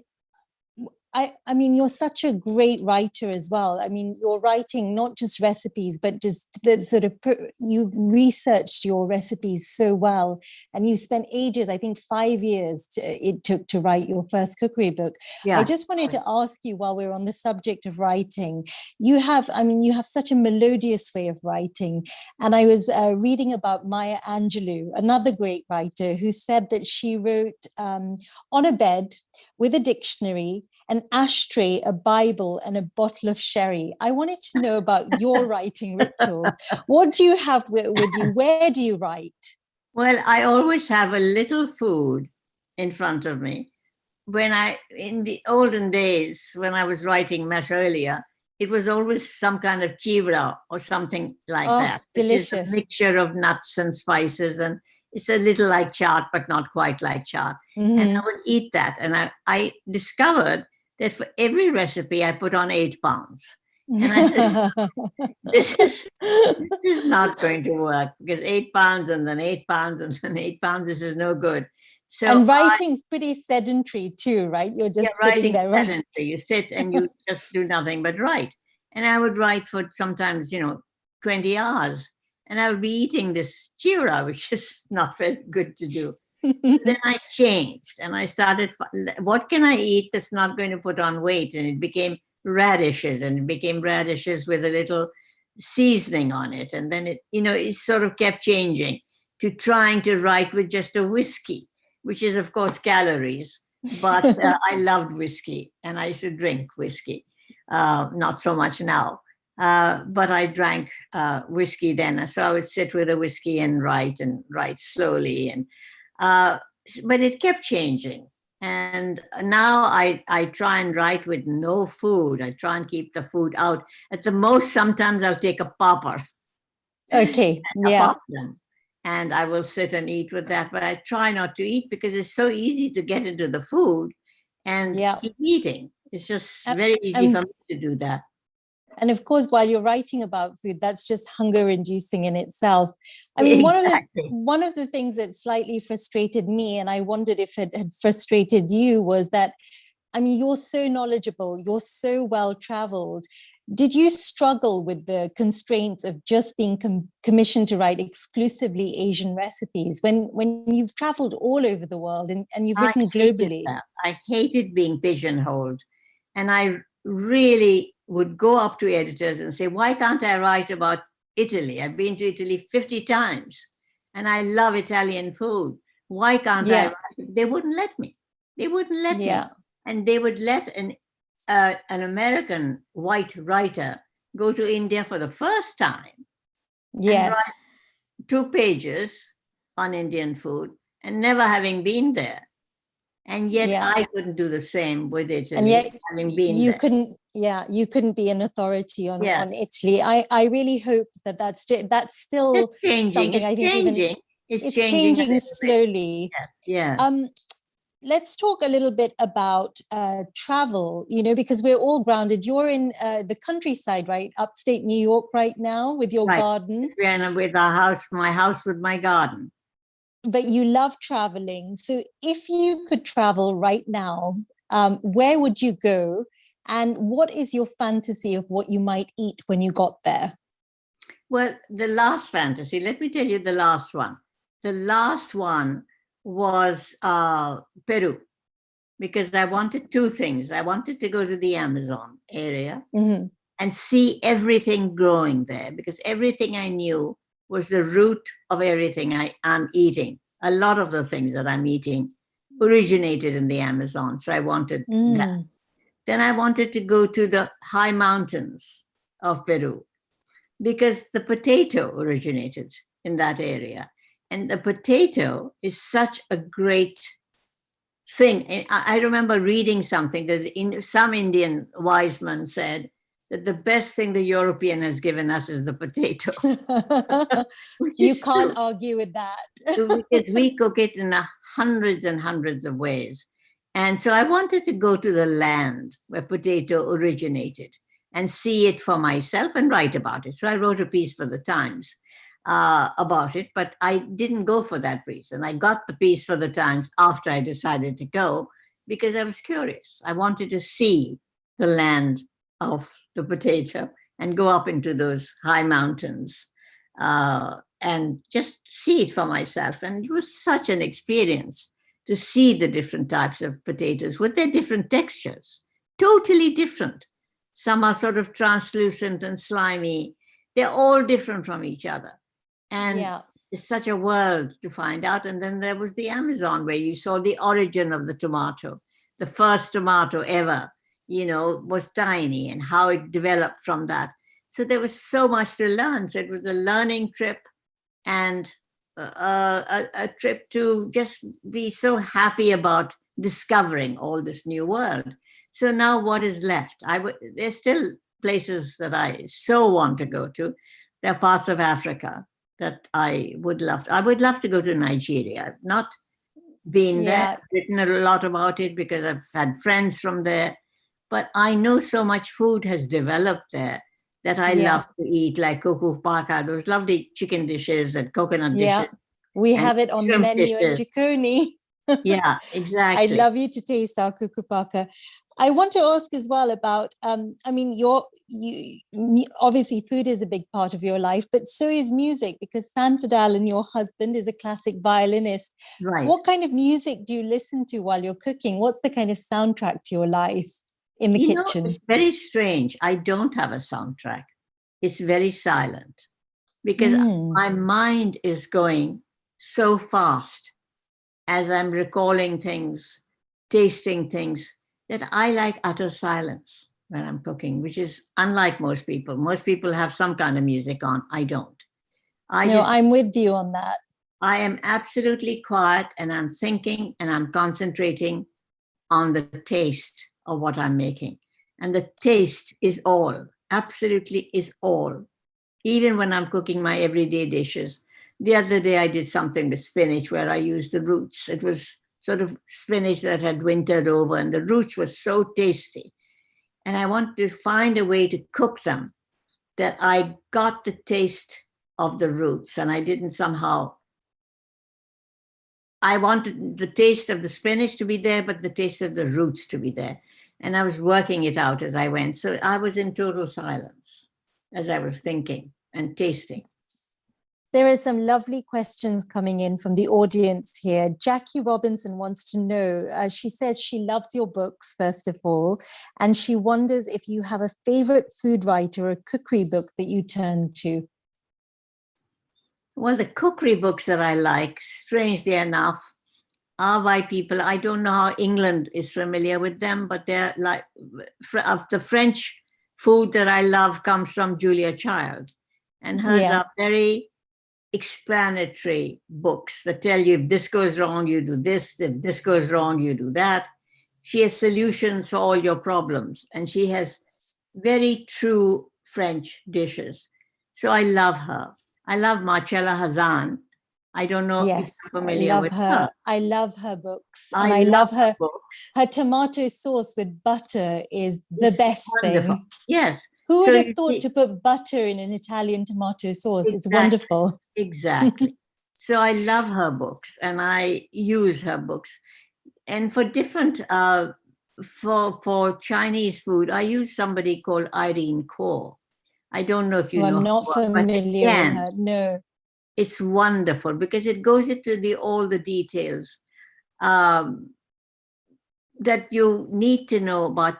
I, I mean, you're such a great writer as well. I mean, you're writing not just recipes, but just the sort of, you researched your recipes so well. And you spent ages, I think five years to, it took to write your first cookery book. Yeah. I just wanted to ask you while we're on the subject of writing, you have, I mean, you have such a melodious way of writing. And I was uh, reading about Maya Angelou, another great writer, who said that she wrote um, on a bed with a dictionary an ashtray, a Bible, and a bottle of sherry. I wanted to know about your [LAUGHS] writing rituals. What do you have with, with you? Where do you write? Well, I always have a little food in front of me. When I, in the olden days, when I was writing much earlier, it was always some kind of chivra or something like Oh, that. delicious. A mixture of nuts and spices and it's a little like chaat, but not quite like chaat. And Mhm. I would eat that. And I, I discovered that for every recipe I put on eight pounds. [LAUGHS] This is this is not going to work because eight pounds and then eight pounds and then eight pounds, this is no good. So and I- writing's pretty sedentary too, right? You're just yeah, sitting there. Right? sedentary. You sit and you [LAUGHS] just do nothing but write. And I would write for sometimes, you know, 20 hours. And I would be eating this chira, which is [LAUGHS] not very good to do. Then [LAUGHS] I changed and I started, what can I eat that's not going to put on weight? And it became radishes and it became radishes with a little seasoning on it. And then it, you know, it sort of kept changing to trying to write with just a whiskey, which is of course calories. But uh, [LAUGHS] I loved whiskey and I used to drink whiskey. Uh, not so much now. Uh, but I drank uh, whiskey then. So I would sit with a whiskey and write and write slowly. And uh, but it kept changing. And now I, I try and write with no food. I try and keep the food out. At the most, sometimes I'll take a popper, okay, [LAUGHS] yeah. popcorn, and I will sit and eat with that. But I try not to eat because it's so easy to get into the food and Yeah. keep eating. It's just very easy um, for me to do that. And of course, while you're writing about food, that's just hunger inducing in itself. I mean, one of the one of the things that slightly frustrated me, and I wondered if it had frustrated you, was that I mean, you're so knowledgeable, you're so well traveled. Did you struggle with the constraints of just being com- commissioned to write exclusively Asian recipes when when you've traveled all over the world and, and you've written hated globally? that. I hated being pigeonholed. And I really would go up to editors and say, why can't I write about Italy? I've been to Italy 50 times and I love Italian food. Why can't I? Write? They wouldn't let me. They wouldn't let me. Yeah. And they would let an, uh, an American white writer go to India for the first time Yes. two pages on Indian food and never having been there. And yet Yeah. I couldn't do the same with Italy, and yet having been you there. couldn't yeah you couldn't be an authority on, Yeah. on italy i i really hope that that's that's still It's changing. something It's I think even- changing. It's, it's changing, changing slowly Yeah. um let's talk a little bit about uh travel you know because we're all grounded you're in uh, the countryside right upstate new york right now with your Right. garden and with our house, my house with my garden. But you love traveling so if you could travel right now um where would you go and what is your fantasy of what you might eat when you got there Well, the last fantasy, let me tell you the last one. The last one was uh, Peru, because I wanted two things. I wanted to go to the Amazon area Mhm. and see everything growing there because everything I knew was the root of everything I am eating. A lot of the things that I'm eating originated in the Amazon. So I wanted that. Mm. Then I wanted to go to the high mountains of Peru because the potato originated in that area. And the potato is such a great thing. I I remember reading something that in, some Indian wise man said that the best thing the European has given us is the potato. [LAUGHS] you can't true argue with that. because we [LAUGHS] cook it in a hundreds and hundreds of ways. And so I wanted to go to the land where potato originated and see it for myself and write about it. So I wrote a piece for the Times uh, about it, but I didn't go for that reason. I got the piece for the Times after I decided to go because I was curious. I wanted to see the land of the potato and go up into those high mountains uh, and just see it for myself. And it was such an experience to see the different types of potatoes with their different textures, totally different. Some are sort of translucent and slimy. They're all different from each other. And yeah. it's such a world to find out. And then there was the Amazon where you saw the origin of the tomato, the first tomato ever you know, was tiny and how it developed from that. So there was so much to learn. So it was a learning trip and uh, a, a trip to just be so happy about discovering all this new world. So now what is left? I would, there's still places that I so want to go to. There are parts of Africa that I would love to. I would love to go to Nigeria. I've not been Yeah. there, written a lot about it because I've had friends from there. But I know so much food has developed there that I Yeah. love to eat, like kuku paka, those lovely chicken dishes and coconut Yeah. dishes. We have it on the menu at dishes. Jikoni. [LAUGHS] Yeah, exactly. I'd love you to taste our kukupaka. I want to ask as well about, um, I mean, your, you, obviously food is a big part of your life, but so is music because Sanford Allen, your husband, is a classic violinist. right. What kind of music do you listen to while you're cooking? What's the kind of soundtrack to your life in the You know, kitchen? it's very strange. I don't have a soundtrack. It's very silent because Mm, my mind is going so fast as I'm recalling things, tasting things, that I like utter silence when I'm cooking, which is unlike most people. Most people have some kind of music on. I don't. I no, just I'm with you on that. I am absolutely quiet and I'm thinking and I'm concentrating on the taste of what I'm making. And the taste is all, absolutely is all. Even when I'm cooking my everyday dishes. The other day I did something with spinach where I used the roots. It was sort of spinach that had wintered over and the roots were so tasty. And I wanted to find a way to cook them that I got the taste of the roots and I didn't somehow I wanted the taste of the spinach to be there, but the taste of the roots to be there. And I was working it out as I went. So I was in total silence as I was thinking and tasting. There are some lovely questions coming in from the audience here. Jackie Robinson wants to know, uh, she says she loves your books, first of all, and she wonders if you have a favorite food writer or cookery book that you turn to. Well, the cookery books that I like, strangely enough, by people. I don't know how England is familiar with them, but they're like of the French food that I love comes from Julia Child. And hers Yeah. are very explanatory books that tell you if this goes wrong, you do this, if this goes wrong, you do that. She has solutions for all your problems, and she has very true French dishes. So I love her. I love Marcella Hazan. I don't know if yes, you're I love with her. her. I love her books. I and I love her. books. Her tomato sauce with butter is the It's best wonderful. thing. Yes, Who would So have thought see- to put butter in an Italian tomato sauce? It's wonderful. exactly. [LAUGHS] so I love her books and I use her books. And for different, uh, for, for Chinese food, I use somebody called Irene Kuo. I don't know if you who know. I'm not familiar with her. No. It's wonderful because it goes into the all the details um, that you need to know about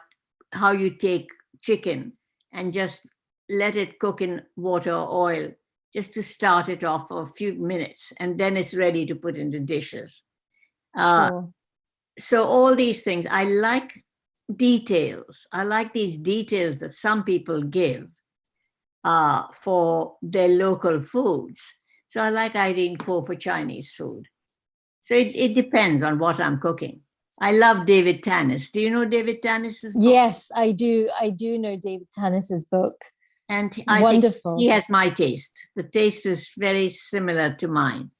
how you take chicken and just let it cook in water or oil just to start it off for a few minutes and then it's ready to put into dishes. Uh, Sure. so all these things, I like details. I like these details that some people give uh, for their local foods. So I like Irene Poe for Chinese food. So it, it depends on what I'm cooking. I love David Tanis. Do you know David Tanis's book? Yes, I do. I do know David Tanis's book. And he- I think Wonderful. he has my taste. The taste is very similar to mine.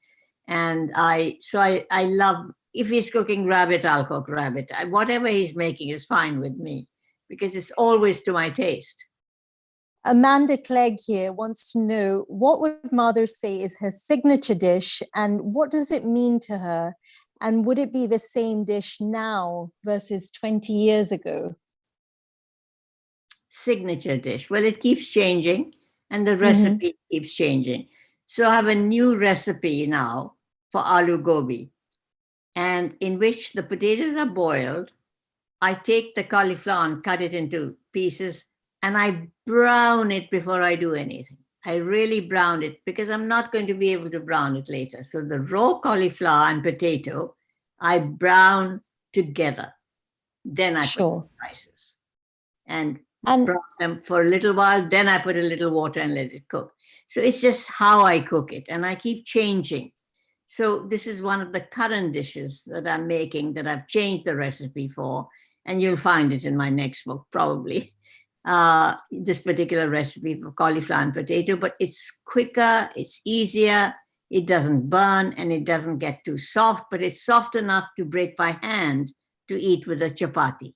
And I, so I, I love, if he's cooking rabbit, I'll cook rabbit. I- Whatever he's making is fine with me because it's always to my taste. Amanda Clegg here wants to know what would Madhur say is her signature dish and what does it mean to her? And would it be the same dish now versus 20 years ago? Signature dish. Well, it keeps changing and the Mm-hmm. recipe keeps changing. So I have a new recipe now for aloo gobi and in which the potatoes are boiled. I take the cauliflower and cut it into pieces and I brown it before I do anything. I really brown it because I'm not going to be able to brown it later. So the raw cauliflower and potato, I brown together. Then I put Sure. spices. and And brown them for a little while, then I put a little water and let it cook. So it's just how I cook it and I keep changing. So this is one of the current dishes that I'm making that I've changed the recipe for, and you'll find it in my next book probably. [LAUGHS] Uh, this particular recipe for cauliflower and potato, but it's quicker, it's easier, it doesn't burn and it doesn't get too soft, but it's soft enough to break by hand to eat with a chapati.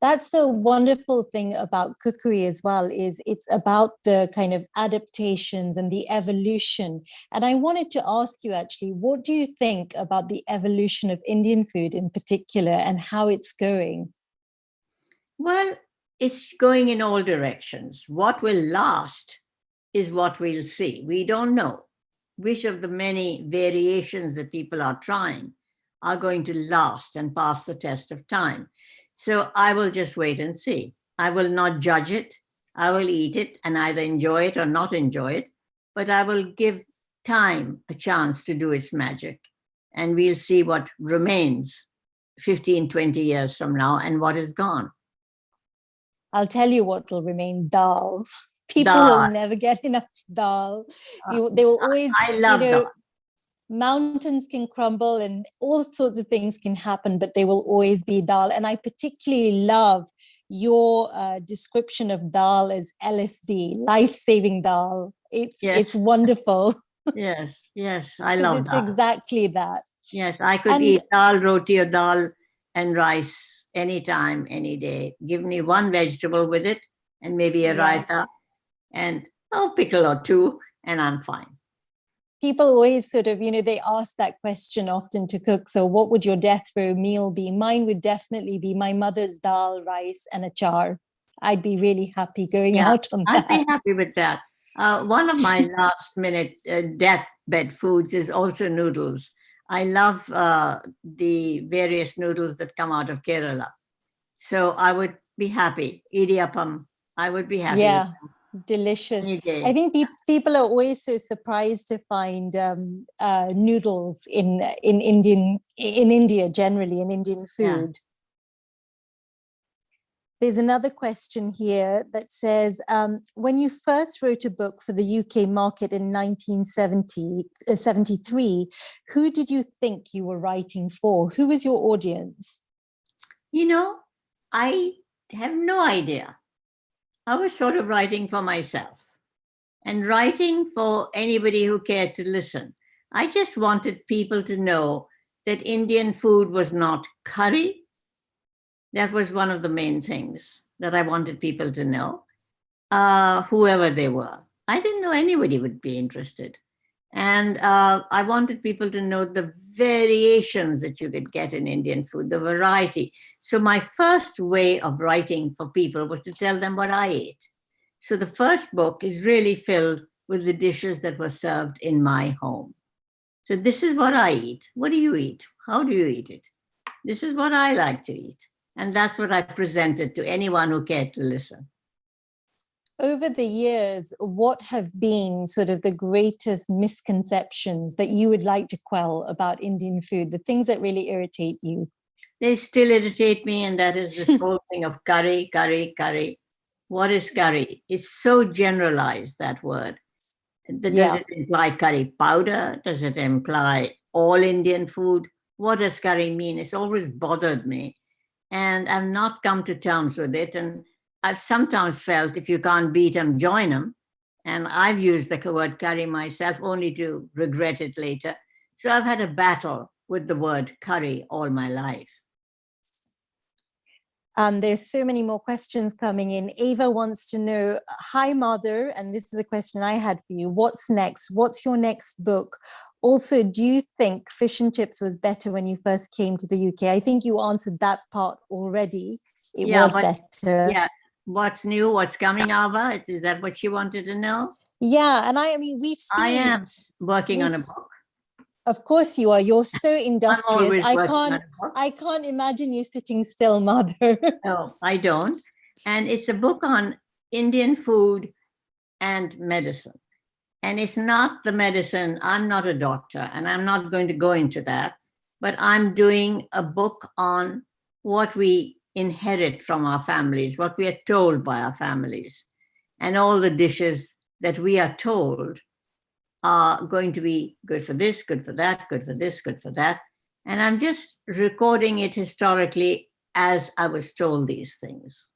that's the wonderful thing about cookery as well is it's about the kind of adaptations and the evolution and i wanted to ask you actually what do you think about the evolution of indian food in particular and how it's going Well, it's going in all directions. What will last is what we'll see. We don't know which of the many variations that people are trying are going to last and pass the test of time. So I will just wait and see. I will not judge it. I will eat it and either enjoy it or not enjoy it, but I will give time a chance to do its magic. And we'll see what remains 15, 20 years from now and what is gone. I'll tell you what will remain dal [LAUGHS] people Dal. will never get enough dal Uh, you, they will always I love you know, dal. mountains can crumble and all sorts of things can happen, but they will always be dal. And I particularly love your uh, description of dal as LSD, life-saving dal. It's Yes. it's wonderful. [LAUGHS] Yes, yes, I love it's that. exactly that. Yes, I could And- eat dal, roti or dal and rice anytime, any day. Give me one vegetable with it and maybe a Yeah. raita and a pickle or two and I'm fine. People always sort of, you know, they ask that question often to cook. So what would your death row meal be? Mine would definitely be my mother's dal, rice and achar. I'd be really happy going Yeah, out on that. I'd be happy with that. Uh, one of my [LAUGHS] last minute uh, deathbed foods is also noodles. I love uh, the various noodles that come out of Kerala. So I would be happy. Idiyappam, I would be happy. Yeah, delicious. I think peop people are always so surprised to find um, uh, noodles in in Indian in India generally in Indian food. There's another question here that says, um, when you first wrote a book for the UK market in 1973, uh, who did you think you were writing for? Who was your audience? You know, I have no idea. I was sort of writing for myself and writing for anybody who cared to listen. I just wanted people to know that Indian food was not curry. That was one of the main things that I wanted people to know, uh, whoever they were. I didn't know anybody would be interested. And uh, I wanted people to know the variations that you could get in Indian food, the variety. So my first way of writing for people was to tell them what I ate. So the first book is really filled with the dishes that were served in my home. So this is what I eat. What do you eat? How do you eat it? This is what I like to eat. And that's what I presented to anyone who cared to listen. Over the years, what have been sort of the greatest misconceptions that you would like to quell about Indian food, the things that really irritate you? They still irritate me, and that is this [LAUGHS] whole thing of curry, curry, curry. What is curry? It's so generalized, that word. Does Yeah. it imply curry powder? Does it imply all Indian food? What does curry mean? It's always bothered me. And I've not come to terms with it. And I've sometimes felt if you can't beat them, join them. And I've used the word curry myself only to regret it later. So I've had a battle with the word curry all my life. Um, there's so many more questions coming in. Ava wants to know, hi Madhur, and this is a question I had for you. What's next? What's your next book? Also, do you think fish and chips was better when you first came to the UK? I think you answered that part already. It Yeah, was but- better. Yeah. What's new? What's coming, Ava? Is that what you wanted to know? Yeah, and I, I mean, we've seen I am working on a book. Of course you are. You're so [LAUGHS] industrious. I can't. I can't imagine you sitting still, Madhur. [LAUGHS] No, I don't. And it's a book on Indian food and medicine. And it's not the medicine. I'm not a doctor and I'm not going to go into that. But I'm doing a book on what we inherit from our families, what we are told by our families. And all the dishes that we are told are going to be good for this, good for that, good for this, good for that. And I'm just recording it historically as I was told these things.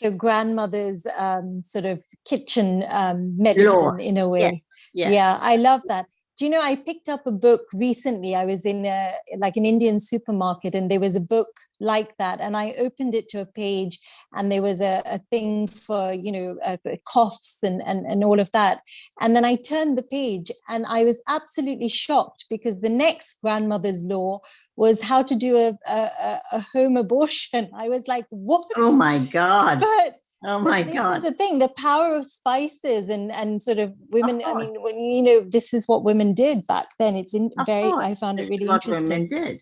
So grandmother's um, sort of kitchen um, medicine Lore, in a way. Yeah. yeah i love that do you know i picked up a book recently. I was in a like an indian supermarket and there was a book like that and i opened it to a page and there was a, a thing for you know uh, coughs and, and and all of that. And then i turned the page and i was absolutely shocked because the next grandmother's law was how to do a, a, a home abortion. [LAUGHS] I was like what? Oh my God. but Oh my this God. This is the thing the power of spices and and sort of women i mean when you know this is what women did back then it's in Of very course, i found it really what interesting women did.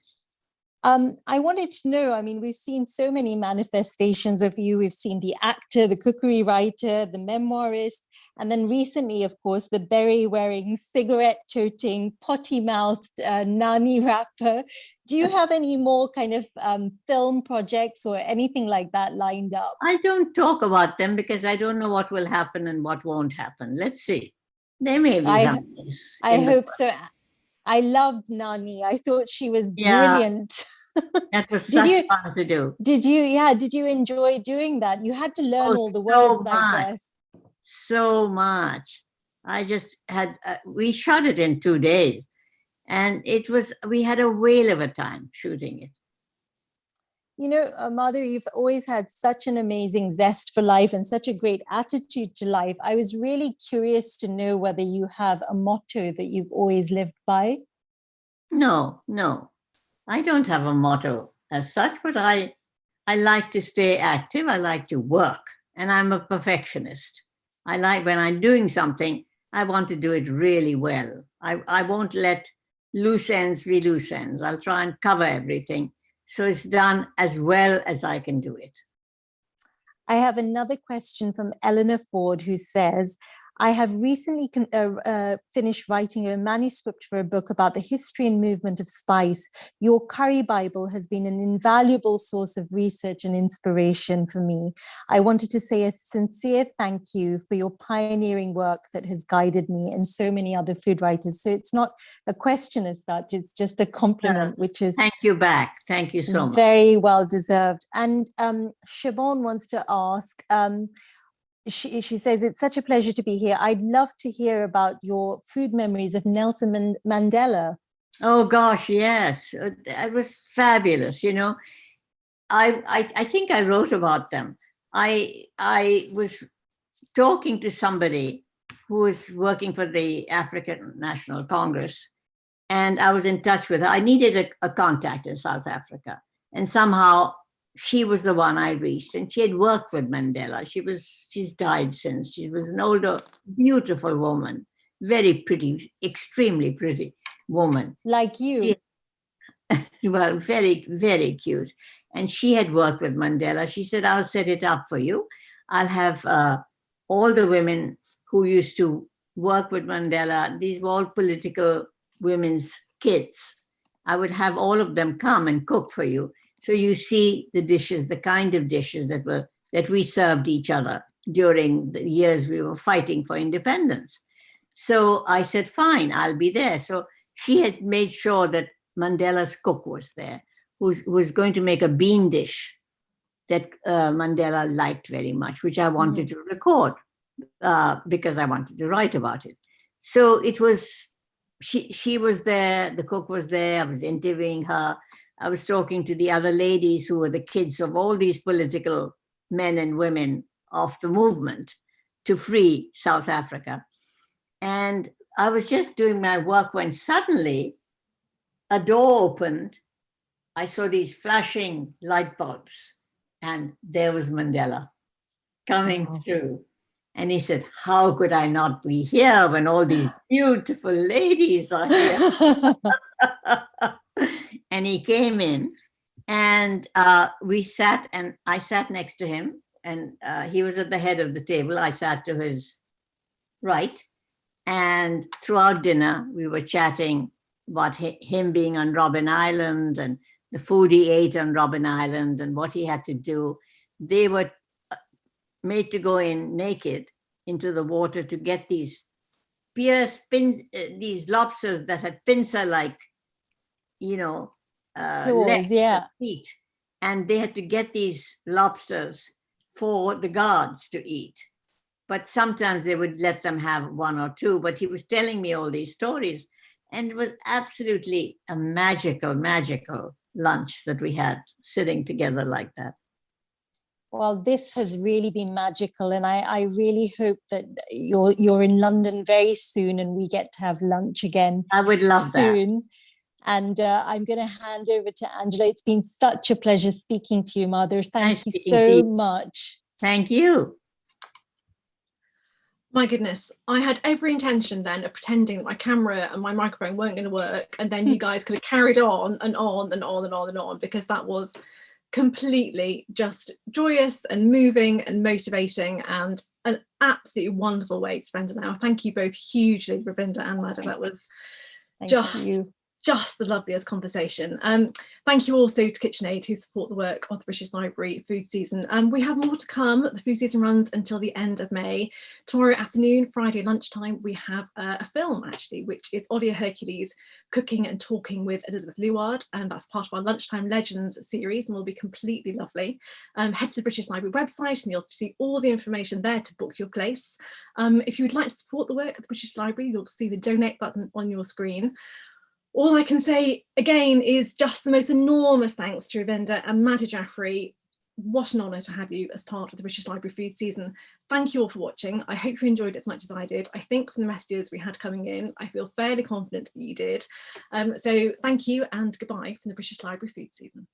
Um i wanted to know i mean we've seen so many manifestations of you we've seen the actor the cookery writer the memoirist and then recently of course the berry-wearing, cigarette toting potty mouthed uh, nani rapper do you have any more kind of um, film projects or anything like that lined up I don't talk about them because I don't know what will happen and what won't happen. Let's see. There may be I- I hope so. I loved Nani. I thought she was Yeah. brilliant. [LAUGHS] That was Did such you- fun to do. Did you, yeah, did you enjoy doing that? You had to learn Oh, all the so words, I much. guess. So much. I just had, uh, we shot it in two days and it was, we had a whale of a time shooting it. You know, uh, Madhur, you've always had such an amazing zest for life and such a great attitude to life. I was really curious to know whether you have a motto that you've always lived by. No, no, I don't have a motto as such, but I, I like to stay active. I like to work and I'm a perfectionist. I like when I'm doing something, I want to do it really well. I, I won't let loose ends be loose ends. I'll try and cover everything. So it's done as well as I can do it. I have another question from Eleanor Ford who says, I have recently uh, uh, finished writing a manuscript for a book about the history and movement of spice. Your curry Bible has been an invaluable source of research and inspiration for me. I wanted to say a sincere thank you for your pioneering work that has guided me and so many other food writers. So it's not a question as such, it's just a compliment, which is Thank you back. Thank you so much. very well deserved. And um, Siobhan wants to ask, um, she, she says, it's such a pleasure to be here. I'd love to hear about your food memories of Nelson Man- Mandela. Oh gosh, yes, uh, it was fabulous. You know, I, I I think I wrote about them. I I was talking to somebody who was working for the African National Congress, and I was in touch with her. I needed a, a contact in South Africa, and somehow she was the one I reached. And she had worked with Mandela. She was she's died since. She was an older, beautiful woman, very pretty, extremely pretty woman Like you. Yeah. [LAUGHS] well, very, very cute. And she had worked with Mandela. She said, I'll set it up for you. I'll have uh, all the women who used to work with Mandela, these were all political women's kids. I would have all of them come and cook for you. So you see the dishes, the kind of dishes that were that we served each other during the years we were fighting for independence. So I said, fine, I'll be there. So she had made sure that Mandela's cook was there, who was going to make a bean dish that uh, Mandela liked very much, which I wanted to record uh, because I wanted to write about it. So it was, she, she was there, the cook was there, I was interviewing her. I was talking to the other ladies who were the kids of all these political men and women of the movement to free South Africa. And I was just doing my work when suddenly a door opened. I saw these flashing light bulbs, and there was Mandela coming Wow. through. And he said, How could I not be here when all these [LAUGHS] beautiful ladies are here? [LAUGHS] and he came in and uh, we sat and I sat next to him and uh, he was at the head of the table. I sat to his right. And throughout dinner, we were chatting about him being on Robben Island and the food he ate on Robben Island and what he had to do, they were uh, made to go in naked into the water to get these pierce pins, uh, these lobsters that had pincer-like, you know, uh, Claws, yeah. feet, and they had to get these lobsters for the guards to eat. But sometimes they would let them have one or two, but he was telling me all these stories and it was absolutely a magical, magical lunch that we had sitting together like that. Well, this has really been magical, and I, I really hope that you're you're in London very soon, and we get to have lunch again. I would love that. Soon. And uh, I'm going to hand over to Angela. It's been such a pleasure speaking to you, Madhur. Thank Nice you so you. much. Thank you. My goodness, I had every intention then of pretending that my camera and my microphone weren't going to work, and then you [LAUGHS] guys could have carried on and on and on and on and on because that was completely just joyous and moving and motivating and an absolutely wonderful way to spend an hour. Thank you both hugely, Ravinder and Madhur. That was Thank just you. Just the loveliest conversation. Um, thank you also to KitchenAid who support the work of the British Library food season. Um, we have more to come. The food season runs until the end of May. Tomorrow afternoon, Friday lunchtime, we have uh, a film actually, which is Olia Hercules cooking and talking with Elisabeth Luard, and that's part of our Lunchtime Legends series and will be completely lovely. Um, head to the British Library website and you'll see all the information there to book your place. Um, if you would like to support the work of the British Library, you'll see the donate button on your screen all I can say again is just the most enormous thanks to Ravinder and Madhur Jaffrey. What an honour to have you as part of the British Library food season. Thank you all for watching. I hope you enjoyed it as much as I did. I think from the messages we had coming in, I feel fairly confident that you did. Um, so thank you and goodbye from the British Library food season.